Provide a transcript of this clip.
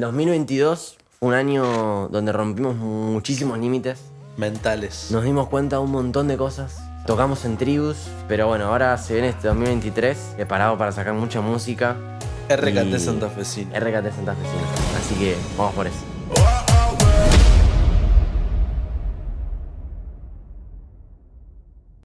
2022, un año donde rompimos muchísimos límites. Mentales. Nos dimos cuenta de un montón de cosas. Tocamos en tribus, pero bueno, ahora se viene este 2023, preparado para sacar mucha música. RKT Santafesino. RKT Santa Fecina. Así que vamos por eso.